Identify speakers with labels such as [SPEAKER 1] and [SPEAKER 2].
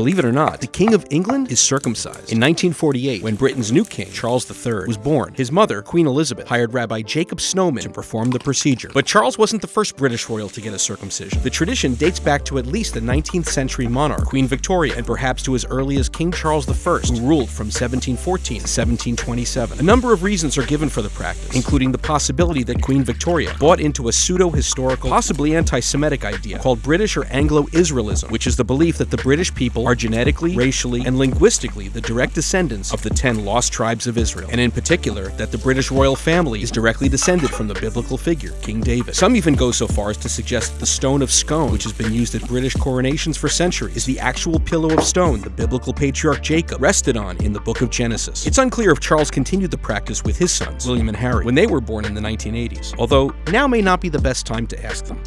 [SPEAKER 1] believe it or not, the King of England is circumcised. In 1948, when Britain's new king, Charles III, was born, his mother, Queen Elizabeth, hired Rabbi Jacob Snowman to perform the procedure. But Charles wasn't the first British royal to get a circumcision. The tradition dates back to at least the 19th century monarch, Queen Victoria, and perhaps to as early as King Charles I, who ruled from 1714 to 1727. A number of reasons are given for the practice, including the possibility that Queen Victoria bought into a pseudo-historical, possibly anti-Semitic idea called British or Anglo-Israelism, which is the belief that the British people are genetically, racially, and linguistically the direct descendants of the ten lost tribes of Israel, and in particular, that the British royal family is directly descended from the biblical figure, King David. Some even go so far as to suggest that the stone of Scone, which has been used at British coronations for centuries, is the actual pillow of stone the biblical patriarch Jacob rested on in the book of Genesis. It's unclear if Charles continued the practice with his sons, William and Harry, when they were born in the 1980s, although now may not be the best time to ask them.